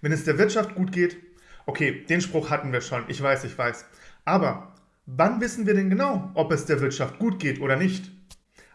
Wenn es der Wirtschaft gut geht, okay, den Spruch hatten wir schon, ich weiß, ich weiß. Aber wann wissen wir denn genau, ob es der Wirtschaft gut geht oder nicht?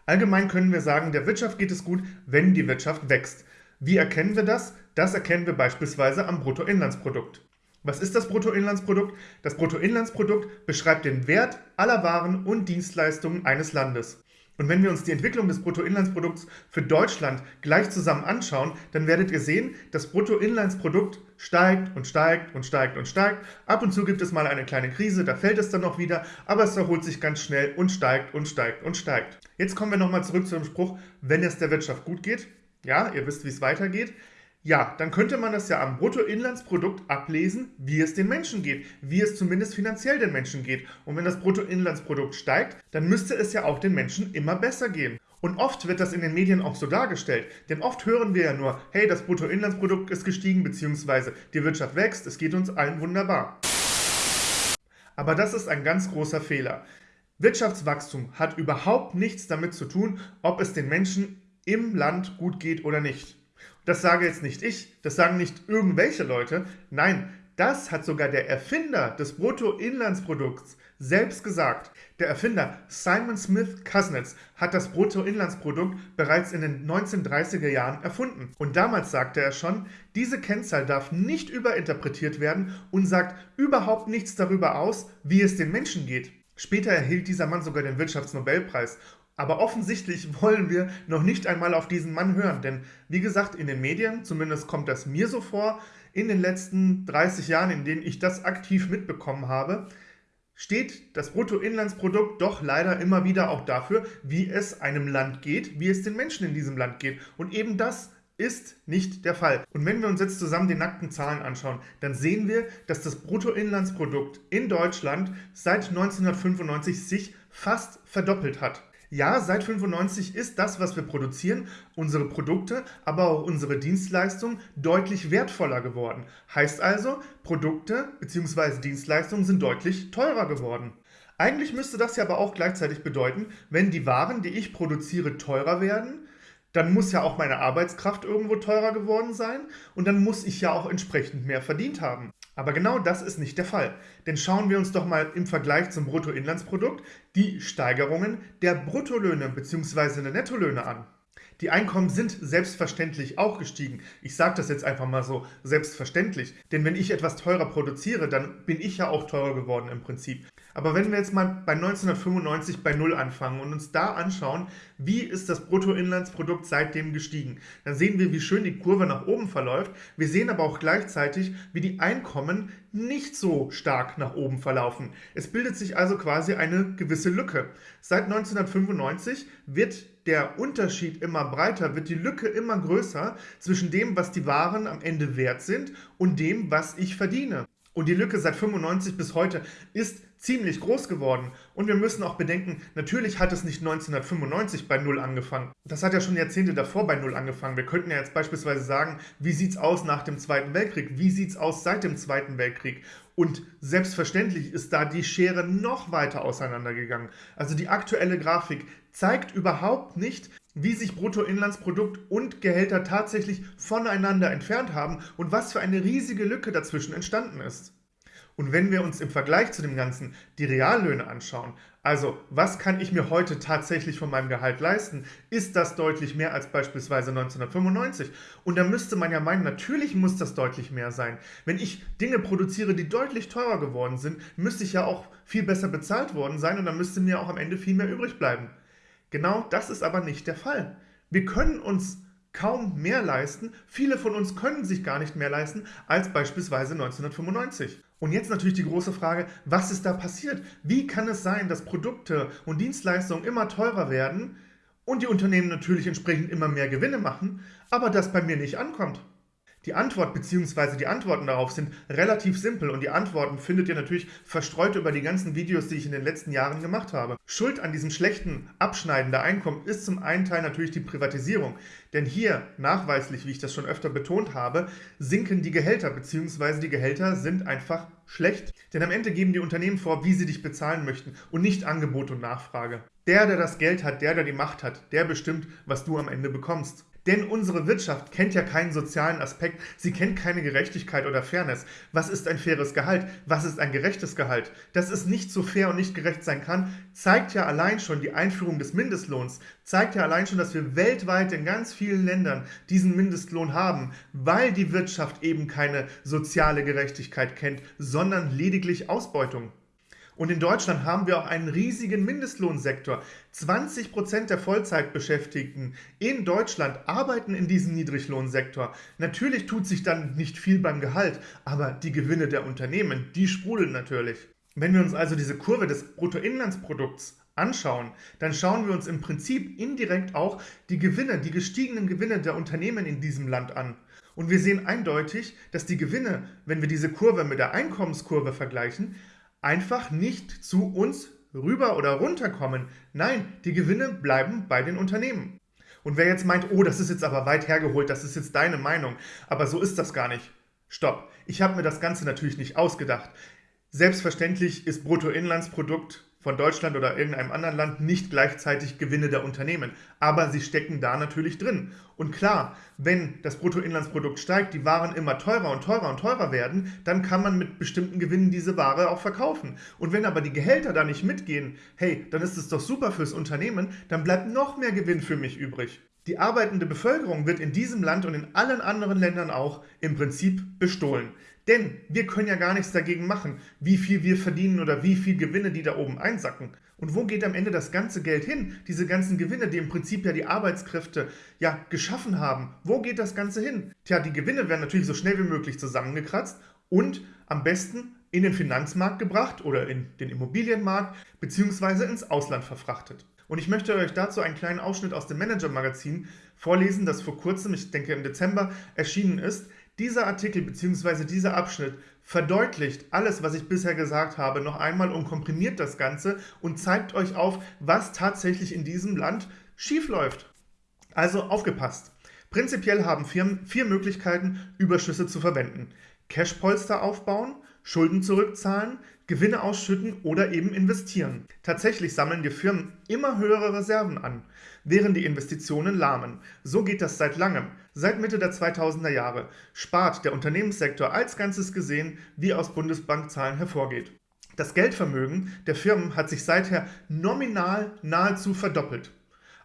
Allgemein können wir sagen, der Wirtschaft geht es gut, wenn die Wirtschaft wächst. Wie erkennen wir das? Das erkennen wir beispielsweise am Bruttoinlandsprodukt. Was ist das Bruttoinlandsprodukt? Das Bruttoinlandsprodukt beschreibt den Wert aller Waren und Dienstleistungen eines Landes. Und wenn wir uns die Entwicklung des Bruttoinlandsprodukts für Deutschland gleich zusammen anschauen, dann werdet ihr sehen, das Bruttoinlandsprodukt steigt und steigt und steigt und steigt. Ab und zu gibt es mal eine kleine Krise, da fällt es dann noch wieder, aber es erholt sich ganz schnell und steigt und steigt und steigt. Jetzt kommen wir nochmal zurück zu dem Spruch, wenn es der Wirtschaft gut geht. Ja, ihr wisst, wie es weitergeht. Ja, dann könnte man das ja am Bruttoinlandsprodukt ablesen, wie es den Menschen geht, wie es zumindest finanziell den Menschen geht. Und wenn das Bruttoinlandsprodukt steigt, dann müsste es ja auch den Menschen immer besser gehen. Und oft wird das in den Medien auch so dargestellt, denn oft hören wir ja nur, hey, das Bruttoinlandsprodukt ist gestiegen, beziehungsweise die Wirtschaft wächst, es geht uns allen wunderbar. Aber das ist ein ganz großer Fehler. Wirtschaftswachstum hat überhaupt nichts damit zu tun, ob es den Menschen im Land gut geht oder nicht. Das sage jetzt nicht ich, das sagen nicht irgendwelche Leute. Nein, das hat sogar der Erfinder des Bruttoinlandsprodukts selbst gesagt. Der Erfinder Simon Smith Kuznets hat das Bruttoinlandsprodukt bereits in den 1930er Jahren erfunden. Und damals sagte er schon, diese Kennzahl darf nicht überinterpretiert werden und sagt überhaupt nichts darüber aus, wie es den Menschen geht. Später erhielt dieser Mann sogar den Wirtschaftsnobelpreis aber offensichtlich wollen wir noch nicht einmal auf diesen Mann hören, denn wie gesagt, in den Medien, zumindest kommt das mir so vor, in den letzten 30 Jahren, in denen ich das aktiv mitbekommen habe, steht das Bruttoinlandsprodukt doch leider immer wieder auch dafür, wie es einem Land geht, wie es den Menschen in diesem Land geht. Und eben das ist nicht der Fall. Und wenn wir uns jetzt zusammen die nackten Zahlen anschauen, dann sehen wir, dass das Bruttoinlandsprodukt in Deutschland seit 1995 sich fast verdoppelt hat. Ja, seit 95 ist das, was wir produzieren, unsere Produkte, aber auch unsere Dienstleistungen deutlich wertvoller geworden. Heißt also, Produkte bzw. Dienstleistungen sind deutlich teurer geworden. Eigentlich müsste das ja aber auch gleichzeitig bedeuten, wenn die Waren, die ich produziere, teurer werden, dann muss ja auch meine Arbeitskraft irgendwo teurer geworden sein und dann muss ich ja auch entsprechend mehr verdient haben. Aber genau das ist nicht der Fall. Denn schauen wir uns doch mal im Vergleich zum Bruttoinlandsprodukt die Steigerungen der Bruttolöhne bzw. der Nettolöhne an. Die Einkommen sind selbstverständlich auch gestiegen. Ich sage das jetzt einfach mal so, selbstverständlich. Denn wenn ich etwas teurer produziere, dann bin ich ja auch teurer geworden im Prinzip. Aber wenn wir jetzt mal bei 1995 bei Null anfangen und uns da anschauen, wie ist das Bruttoinlandsprodukt seitdem gestiegen, dann sehen wir, wie schön die Kurve nach oben verläuft. Wir sehen aber auch gleichzeitig, wie die Einkommen nicht so stark nach oben verlaufen. Es bildet sich also quasi eine gewisse Lücke. Seit 1995 wird der Unterschied immer breiter, wird die Lücke immer größer zwischen dem, was die Waren am Ende wert sind und dem, was ich verdiene. Und die Lücke seit 95 bis heute ist ziemlich groß geworden. Und wir müssen auch bedenken, natürlich hat es nicht 1995 bei Null angefangen. Das hat ja schon Jahrzehnte davor bei Null angefangen. Wir könnten ja jetzt beispielsweise sagen, wie sieht es aus nach dem Zweiten Weltkrieg? Wie sieht es aus seit dem Zweiten Weltkrieg? Und selbstverständlich ist da die Schere noch weiter auseinandergegangen. Also die aktuelle Grafik zeigt überhaupt nicht, wie sich Bruttoinlandsprodukt und Gehälter tatsächlich voneinander entfernt haben und was für eine riesige Lücke dazwischen entstanden ist. Und wenn wir uns im Vergleich zu dem Ganzen die Reallöhne anschauen, also was kann ich mir heute tatsächlich von meinem Gehalt leisten, ist das deutlich mehr als beispielsweise 1995. Und da müsste man ja meinen, natürlich muss das deutlich mehr sein. Wenn ich Dinge produziere, die deutlich teurer geworden sind, müsste ich ja auch viel besser bezahlt worden sein und dann müsste mir auch am Ende viel mehr übrig bleiben. Genau das ist aber nicht der Fall. Wir können uns kaum mehr leisten. Viele von uns können sich gar nicht mehr leisten als beispielsweise 1995. Und jetzt natürlich die große Frage, was ist da passiert? Wie kann es sein, dass Produkte und Dienstleistungen immer teurer werden und die Unternehmen natürlich entsprechend immer mehr Gewinne machen, aber das bei mir nicht ankommt? Die Antwort bzw. die Antworten darauf sind relativ simpel und die Antworten findet ihr natürlich verstreut über die ganzen Videos, die ich in den letzten Jahren gemacht habe. Schuld an diesem schlechten Abschneiden der Einkommen ist zum einen Teil natürlich die Privatisierung. Denn hier, nachweislich, wie ich das schon öfter betont habe, sinken die Gehälter bzw. die Gehälter sind einfach schlecht. Denn am Ende geben die Unternehmen vor, wie sie dich bezahlen möchten und nicht Angebot und Nachfrage. Der, der das Geld hat, der, der die Macht hat, der bestimmt, was du am Ende bekommst. Denn unsere Wirtschaft kennt ja keinen sozialen Aspekt, sie kennt keine Gerechtigkeit oder Fairness. Was ist ein faires Gehalt? Was ist ein gerechtes Gehalt? Dass es nicht so fair und nicht gerecht sein kann, zeigt ja allein schon die Einführung des Mindestlohns, zeigt ja allein schon, dass wir weltweit in ganz vielen Ländern diesen Mindestlohn haben, weil die Wirtschaft eben keine soziale Gerechtigkeit kennt, sondern lediglich Ausbeutung. Und in Deutschland haben wir auch einen riesigen Mindestlohnsektor. 20 Prozent der Vollzeitbeschäftigten in Deutschland arbeiten in diesem Niedriglohnsektor. Natürlich tut sich dann nicht viel beim Gehalt, aber die Gewinne der Unternehmen, die sprudeln natürlich. Wenn wir uns also diese Kurve des Bruttoinlandsprodukts anschauen, dann schauen wir uns im Prinzip indirekt auch die Gewinne, die gestiegenen Gewinne der Unternehmen in diesem Land an. Und wir sehen eindeutig, dass die Gewinne, wenn wir diese Kurve mit der Einkommenskurve vergleichen, einfach nicht zu uns rüber oder runter kommen. Nein, die Gewinne bleiben bei den Unternehmen. Und wer jetzt meint, oh, das ist jetzt aber weit hergeholt, das ist jetzt deine Meinung, aber so ist das gar nicht. Stopp. Ich habe mir das Ganze natürlich nicht ausgedacht. Selbstverständlich ist Bruttoinlandsprodukt von Deutschland oder irgendeinem anderen Land nicht gleichzeitig Gewinne der Unternehmen. Aber sie stecken da natürlich drin. Und klar, wenn das Bruttoinlandsprodukt steigt, die Waren immer teurer und teurer und teurer werden, dann kann man mit bestimmten Gewinnen diese Ware auch verkaufen. Und wenn aber die Gehälter da nicht mitgehen, hey, dann ist es doch super fürs Unternehmen, dann bleibt noch mehr Gewinn für mich übrig. Die arbeitende Bevölkerung wird in diesem Land und in allen anderen Ländern auch im Prinzip bestohlen. Denn wir können ja gar nichts dagegen machen, wie viel wir verdienen oder wie viel Gewinne die da oben einsacken. Und wo geht am Ende das ganze Geld hin? Diese ganzen Gewinne, die im Prinzip ja die Arbeitskräfte ja geschaffen haben. Wo geht das Ganze hin? Tja, die Gewinne werden natürlich so schnell wie möglich zusammengekratzt und am besten in den Finanzmarkt gebracht oder in den Immobilienmarkt beziehungsweise ins Ausland verfrachtet. Und ich möchte euch dazu einen kleinen Ausschnitt aus dem Manager-Magazin vorlesen, das vor kurzem, ich denke im Dezember, erschienen ist. Dieser Artikel bzw. dieser Abschnitt verdeutlicht alles, was ich bisher gesagt habe, noch einmal und komprimiert das Ganze und zeigt euch auf, was tatsächlich in diesem Land schiefläuft. Also aufgepasst. Prinzipiell haben Firmen vier Möglichkeiten, Überschüsse zu verwenden. Cashpolster aufbauen, Schulden zurückzahlen, Gewinne ausschütten oder eben investieren. Tatsächlich sammeln die Firmen immer höhere Reserven an, während die Investitionen lahmen. So geht das seit langem. Seit Mitte der 2000er Jahre spart der Unternehmenssektor als Ganzes gesehen, wie aus Bundesbankzahlen hervorgeht. Das Geldvermögen der Firmen hat sich seither nominal nahezu verdoppelt.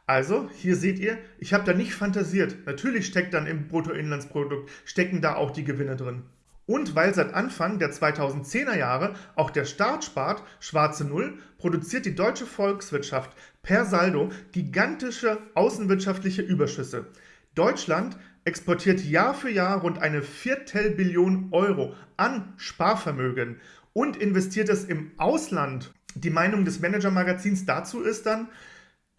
Also, hier seht ihr, ich habe da nicht fantasiert. Natürlich steckt dann im Bruttoinlandsprodukt, stecken da auch die Gewinne drin. Und weil seit Anfang der 2010er Jahre auch der Staat spart, schwarze Null, produziert die deutsche Volkswirtschaft per Saldo gigantische außenwirtschaftliche Überschüsse. Deutschland exportiert Jahr für Jahr rund eine Viertelbillion Euro an Sparvermögen und investiert es im Ausland. Die Meinung des Manager-Magazins dazu ist dann,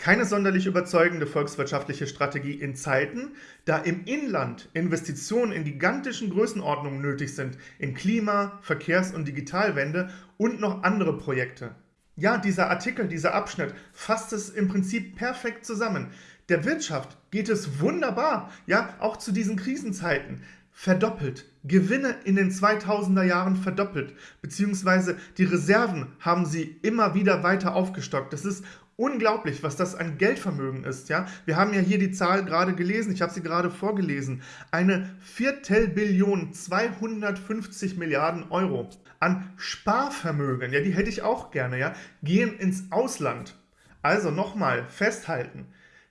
keine sonderlich überzeugende volkswirtschaftliche Strategie in Zeiten, da im Inland Investitionen in gigantischen Größenordnungen nötig sind, in Klima-, Verkehrs- und Digitalwende und noch andere Projekte. Ja, dieser Artikel, dieser Abschnitt fasst es im Prinzip perfekt zusammen. Der Wirtschaft geht es wunderbar, ja, auch zu diesen Krisenzeiten verdoppelt. Gewinne in den 2000er Jahren verdoppelt, beziehungsweise die Reserven haben sie immer wieder weiter aufgestockt. Das ist unglaublich, was das an Geldvermögen ist. Ja? Wir haben ja hier die Zahl gerade gelesen, ich habe sie gerade vorgelesen. Eine Viertelbillion 250 Milliarden Euro an Sparvermögen, ja, die hätte ich auch gerne, ja, gehen ins Ausland. Also nochmal festhalten,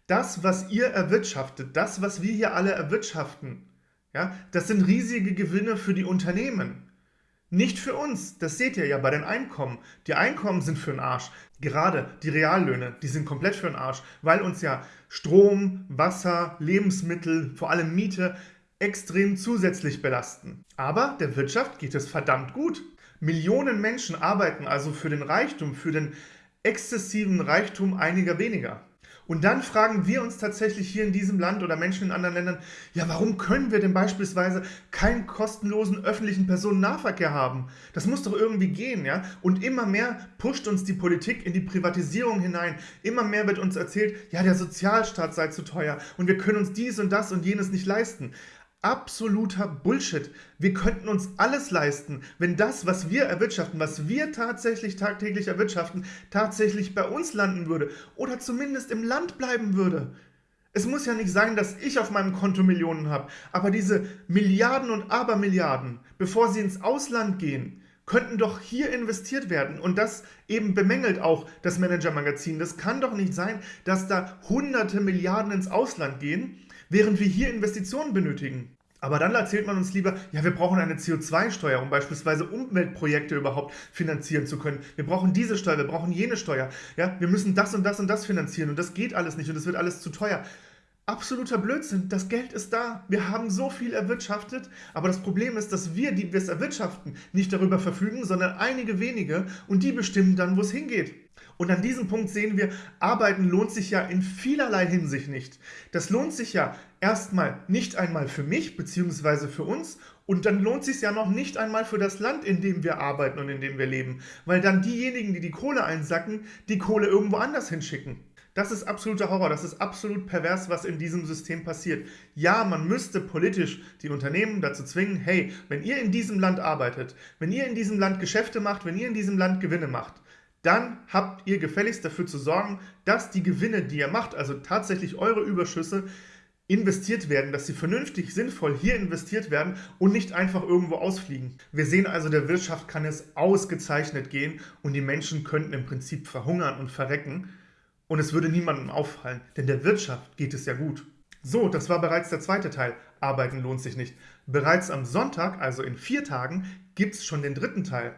das, was ihr erwirtschaftet, das, was wir hier alle erwirtschaften, ja, das sind riesige Gewinne für die Unternehmen. Nicht für uns, das seht ihr ja bei den Einkommen. Die Einkommen sind für den Arsch. Gerade die Reallöhne, die sind komplett für den Arsch, weil uns ja Strom, Wasser, Lebensmittel, vor allem Miete extrem zusätzlich belasten. Aber der Wirtschaft geht es verdammt gut. Millionen Menschen arbeiten also für den Reichtum, für den exzessiven Reichtum einiger weniger. Und dann fragen wir uns tatsächlich hier in diesem Land oder Menschen in anderen Ländern, ja, warum können wir denn beispielsweise keinen kostenlosen öffentlichen Personennahverkehr haben? Das muss doch irgendwie gehen, ja? Und immer mehr pusht uns die Politik in die Privatisierung hinein. Immer mehr wird uns erzählt, ja, der Sozialstaat sei zu teuer und wir können uns dies und das und jenes nicht leisten absoluter Bullshit. Wir könnten uns alles leisten, wenn das, was wir erwirtschaften, was wir tatsächlich tagtäglich erwirtschaften, tatsächlich bei uns landen würde oder zumindest im Land bleiben würde. Es muss ja nicht sein, dass ich auf meinem Konto Millionen habe, aber diese Milliarden und Abermilliarden, bevor sie ins Ausland gehen, könnten doch hier investiert werden. Und das eben bemängelt auch das Manager-Magazin. Das kann doch nicht sein, dass da hunderte Milliarden ins Ausland gehen, während wir hier Investitionen benötigen. Aber dann erzählt man uns lieber, ja, wir brauchen eine CO2-Steuer, um beispielsweise Umweltprojekte überhaupt finanzieren zu können. Wir brauchen diese Steuer, wir brauchen jene Steuer. Ja, wir müssen das und das und das finanzieren und das geht alles nicht und es wird alles zu teuer. Absoluter Blödsinn. Das Geld ist da. Wir haben so viel erwirtschaftet. Aber das Problem ist, dass wir, die wir es erwirtschaften, nicht darüber verfügen, sondern einige wenige und die bestimmen dann, wo es hingeht. Und an diesem Punkt sehen wir, Arbeiten lohnt sich ja in vielerlei Hinsicht nicht. Das lohnt sich ja erstmal nicht einmal für mich bzw. für uns und dann lohnt sich ja noch nicht einmal für das Land, in dem wir arbeiten und in dem wir leben, weil dann diejenigen, die die Kohle einsacken, die Kohle irgendwo anders hinschicken. Das ist absoluter Horror, das ist absolut pervers, was in diesem System passiert. Ja, man müsste politisch die Unternehmen dazu zwingen, hey, wenn ihr in diesem Land arbeitet, wenn ihr in diesem Land Geschäfte macht, wenn ihr in diesem Land Gewinne macht, dann habt ihr gefälligst dafür zu sorgen, dass die Gewinne, die ihr macht, also tatsächlich eure Überschüsse, investiert werden, dass sie vernünftig, sinnvoll hier investiert werden und nicht einfach irgendwo ausfliegen. Wir sehen also, der Wirtschaft kann es ausgezeichnet gehen und die Menschen könnten im Prinzip verhungern und verrecken und es würde niemandem auffallen, denn der Wirtschaft geht es ja gut. So, das war bereits der zweite Teil. Arbeiten lohnt sich nicht. Bereits am Sonntag, also in vier Tagen, gibt es schon den dritten Teil.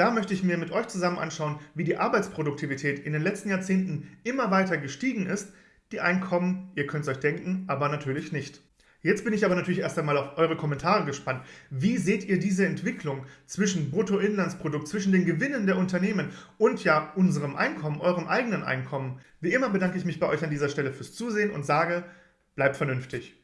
Da möchte ich mir mit euch zusammen anschauen, wie die Arbeitsproduktivität in den letzten Jahrzehnten immer weiter gestiegen ist. Die Einkommen, ihr könnt es euch denken, aber natürlich nicht. Jetzt bin ich aber natürlich erst einmal auf eure Kommentare gespannt. Wie seht ihr diese Entwicklung zwischen Bruttoinlandsprodukt, zwischen den Gewinnen der Unternehmen und ja unserem Einkommen, eurem eigenen Einkommen? Wie immer bedanke ich mich bei euch an dieser Stelle fürs Zusehen und sage, bleibt vernünftig.